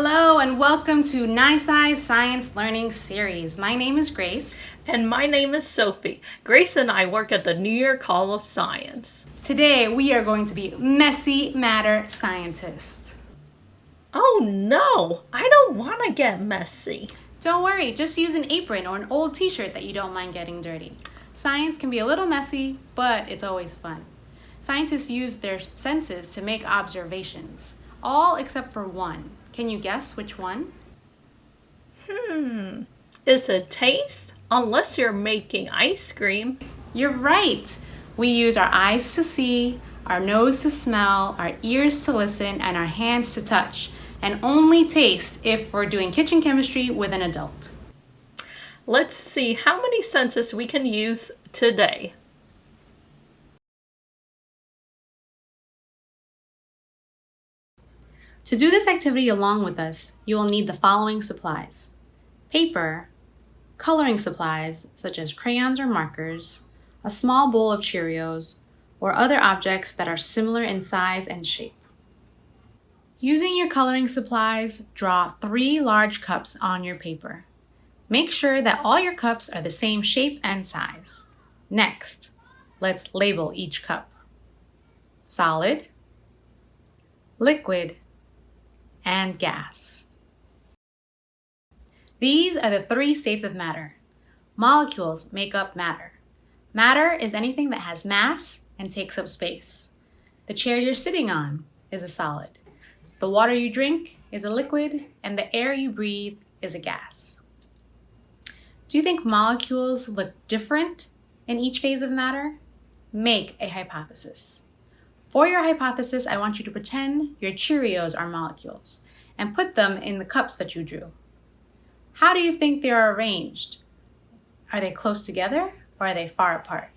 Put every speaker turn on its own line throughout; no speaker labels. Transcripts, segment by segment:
Hello and welcome to NYSCI Science Learning Series. My name is Grace.
And my name is Sophie. Grace and I work at the New York Hall of Science.
Today we are going to be messy matter scientists.
Oh no, I don't want to get messy.
Don't worry, just use an apron or an old t-shirt that you don't mind getting dirty. Science can be a little messy, but it's always fun. Scientists use their senses to make observations, all except for one. Can you guess which one?
Hmm, it's a taste? Unless you're making ice cream.
You're right. We use our eyes to see, our nose to smell, our ears to listen, and our hands to touch, and only taste if we're doing kitchen chemistry with an adult.
Let's see how many senses we can use today.
To do this activity along with us, you will need the following supplies. Paper, coloring supplies such as crayons or markers, a small bowl of Cheerios, or other objects that are similar in size and shape. Using your coloring supplies, draw three large cups on your paper. Make sure that all your cups are the same shape and size. Next, let's label each cup. Solid, liquid, and gas. These are the three states of matter. Molecules make up matter. Matter is anything that has mass and takes up space. The chair you're sitting on is a solid. The water you drink is a liquid, and the air you breathe is a gas. Do you think molecules look different in each phase of matter? Make a hypothesis. For your hypothesis, I want you to pretend your Cheerios are molecules and put them in the cups that you drew. How do you think they are arranged? Are they close together or are they far apart?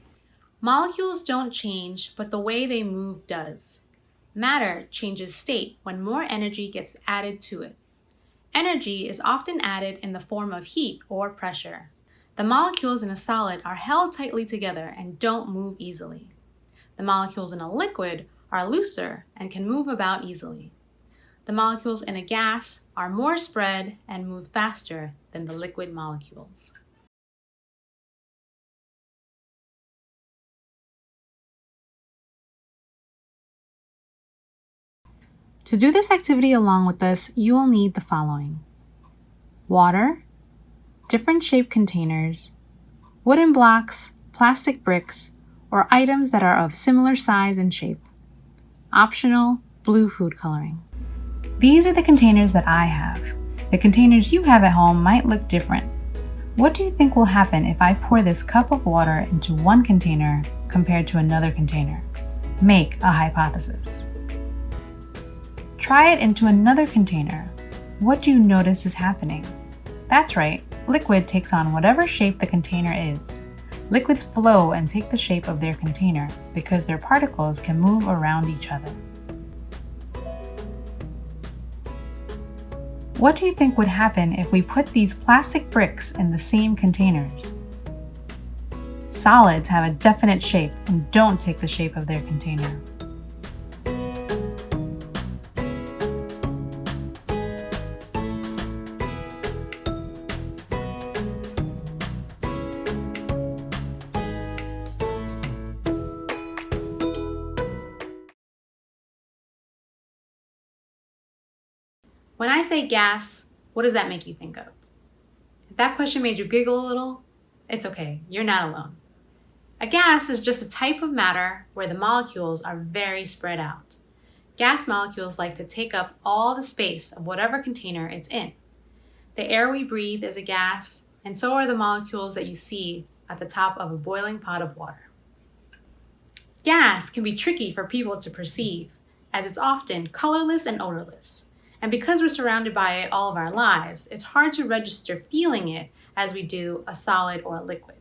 Molecules don't change, but the way they move does. Matter changes state when more energy gets added to it. Energy is often added in the form of heat or pressure. The molecules in a solid are held tightly together and don't move easily. The molecules in a liquid are looser and can move about easily. The molecules in a gas are more spread and move faster than the liquid molecules. To do this activity along with us, you will need the following. Water, different shaped containers, wooden blocks, plastic bricks, or items that are of similar size and shape. Optional, blue food coloring. These are the containers that I have. The containers you have at home might look different. What do you think will happen if I pour this cup of water into one container compared to another container? Make a hypothesis. Try it into another container. What do you notice is happening? That's right, liquid takes on whatever shape the container is. Liquids flow and take the shape of their container because their particles can move around each other. What do you think would happen if we put these plastic bricks in the same containers? Solids have a definite shape and don't take the shape of their container. When I say gas, what does that make you think of? If that question made you giggle a little, it's okay, you're not alone. A gas is just a type of matter where the molecules are very spread out. Gas molecules like to take up all the space of whatever container it's in. The air we breathe is a gas, and so are the molecules that you see at the top of a boiling pot of water. Gas can be tricky for people to perceive, as it's often colorless and odorless. And because we're surrounded by it all of our lives, it's hard to register feeling it as we do a solid or a liquid.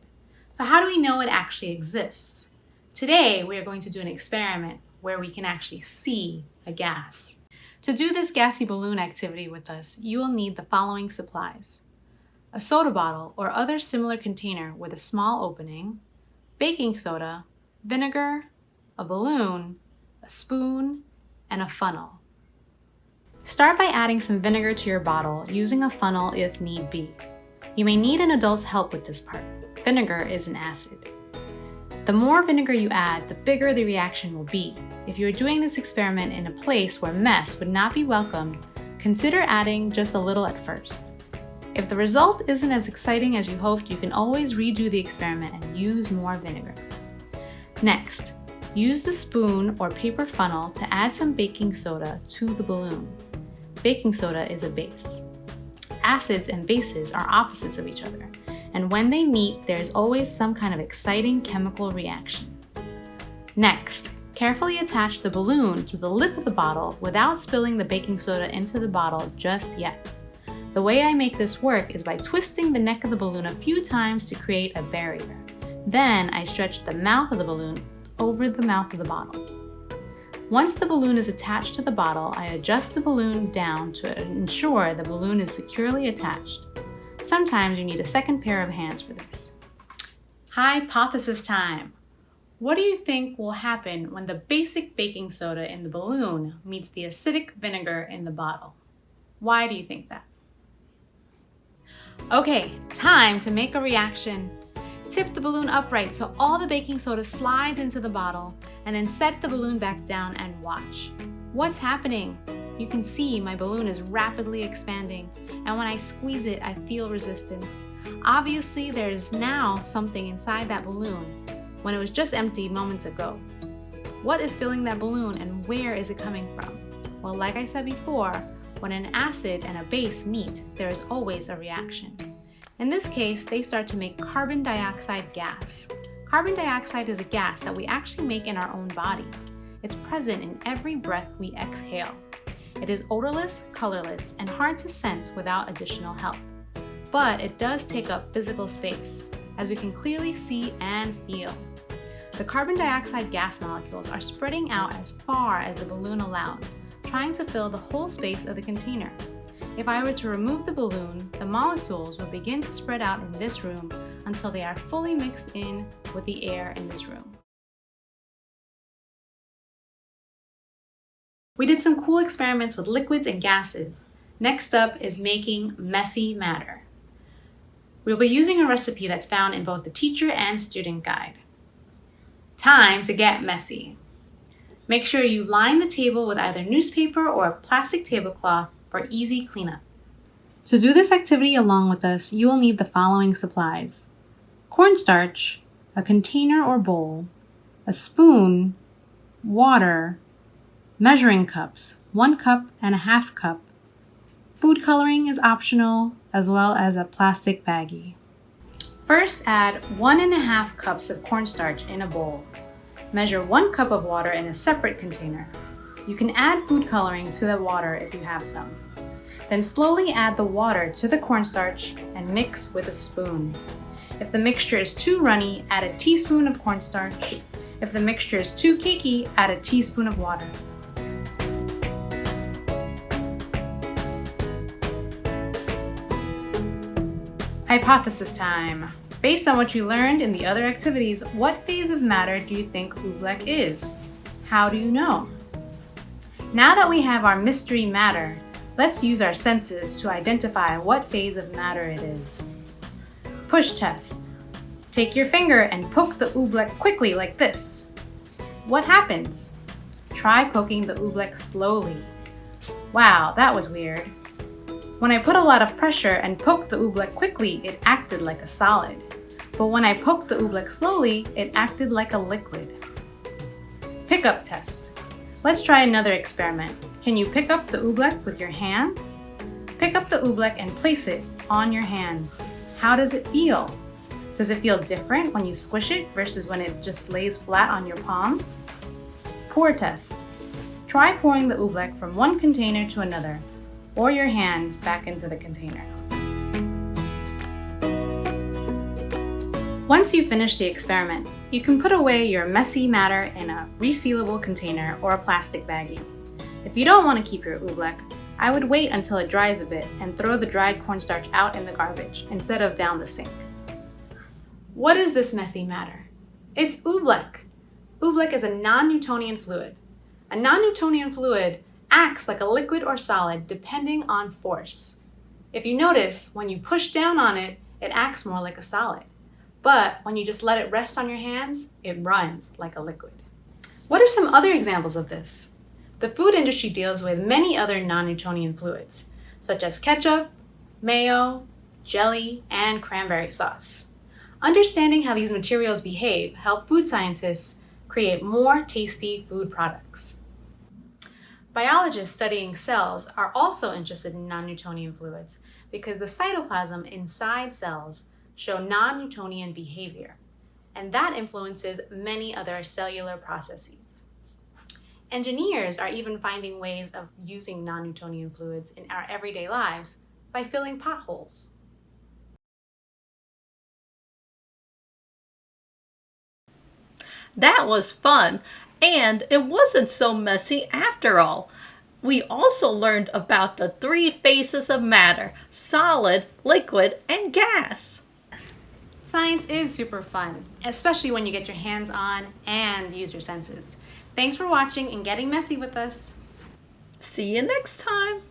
So how do we know it actually exists? Today, we are going to do an experiment where we can actually see a gas. To do this gassy balloon activity with us, you will need the following supplies. A soda bottle or other similar container with a small opening, baking soda, vinegar, a balloon, a spoon, and a funnel. Start by adding some vinegar to your bottle using a funnel if need be. You may need an adult's help with this part. Vinegar is an acid. The more vinegar you add, the bigger the reaction will be. If you are doing this experiment in a place where mess would not be welcome, consider adding just a little at first. If the result isn't as exciting as you hoped, you can always redo the experiment and use more vinegar. Next, use the spoon or paper funnel to add some baking soda to the balloon. Baking soda is a base. Acids and bases are opposites of each other, and when they meet, there's always some kind of exciting chemical reaction. Next, carefully attach the balloon to the lip of the bottle without spilling the baking soda into the bottle just yet. The way I make this work is by twisting the neck of the balloon a few times to create a barrier. Then I stretch the mouth of the balloon over the mouth of the bottle. Once the balloon is attached to the bottle, I adjust the balloon down to ensure the balloon is securely attached. Sometimes you need a second pair of hands for this. Hypothesis time! What do you think will happen when the basic baking soda in the balloon meets the acidic vinegar in the bottle? Why do you think that? Okay, time to make a reaction. Tip the balloon upright so all the baking soda slides into the bottle and then set the balloon back down and watch. What's happening? You can see my balloon is rapidly expanding and when I squeeze it, I feel resistance. Obviously, there is now something inside that balloon when it was just empty moments ago. What is filling that balloon and where is it coming from? Well, like I said before, when an acid and a base meet, there is always a reaction. In this case, they start to make carbon dioxide gas. Carbon dioxide is a gas that we actually make in our own bodies. It's present in every breath we exhale. It is odorless, colorless, and hard to sense without additional help. But it does take up physical space, as we can clearly see and feel. The carbon dioxide gas molecules are spreading out as far as the balloon allows, trying to fill the whole space of the container. If I were to remove the balloon, the molecules would begin to spread out in this room until they are fully mixed in with the air in this room. We did some cool experiments with liquids and gases. Next up is making messy matter. We'll be using a recipe that's found in both the teacher and student guide. Time to get messy. Make sure you line the table with either newspaper or a plastic tablecloth for easy cleanup. To do this activity along with us, you will need the following supplies. Cornstarch, a container or bowl, a spoon, water, measuring cups, one cup and a half cup. Food coloring is optional, as well as a plastic baggie. First, add one and a half cups of cornstarch in a bowl. Measure one cup of water in a separate container. You can add food coloring to the water if you have some. Then slowly add the water to the cornstarch and mix with a spoon. If the mixture is too runny, add a teaspoon of cornstarch. If the mixture is too cakey, add a teaspoon of water. Hypothesis time. Based on what you learned in the other activities, what phase of matter do you think oobleck is? How do you know? Now that we have our mystery matter, let's use our senses to identify what phase of matter it is. Push test. Take your finger and poke the oobleck quickly like this. What happens? Try poking the oobleck slowly. Wow, that was weird. When I put a lot of pressure and poked the oobleck quickly, it acted like a solid. But when I poked the oobleck slowly, it acted like a liquid. Pickup test. Let's try another experiment. Can you pick up the oobleck with your hands? Pick up the oobleck and place it on your hands. How does it feel? Does it feel different when you squish it versus when it just lays flat on your palm? Pour test. Try pouring the oobleck from one container to another or your hands back into the container. Once you finish the experiment, you can put away your messy matter in a resealable container or a plastic baggie. If you don't want to keep your oobleck, I would wait until it dries a bit and throw the dried cornstarch out in the garbage instead of down the sink. What is this messy matter? It's oobleck. Oobleck is a non-Newtonian fluid. A non-Newtonian fluid acts like a liquid or solid depending on force. If you notice, when you push down on it, it acts more like a solid. But when you just let it rest on your hands, it runs like a liquid. What are some other examples of this? The food industry deals with many other non-Newtonian fluids, such as ketchup, mayo, jelly, and cranberry sauce. Understanding how these materials behave help food scientists create more tasty food products. Biologists studying cells are also interested in non-Newtonian fluids because the cytoplasm inside cells show non-Newtonian behavior, and that influences many other cellular processes. Engineers are even finding ways of using non-Newtonian fluids in our everyday lives by filling potholes.
That was fun, and it wasn't so messy after all. We also learned about the three phases of matter, solid, liquid, and gas.
Science is super fun, especially when you get your hands on and use your senses. Thanks for watching and getting messy with us.
See you next time.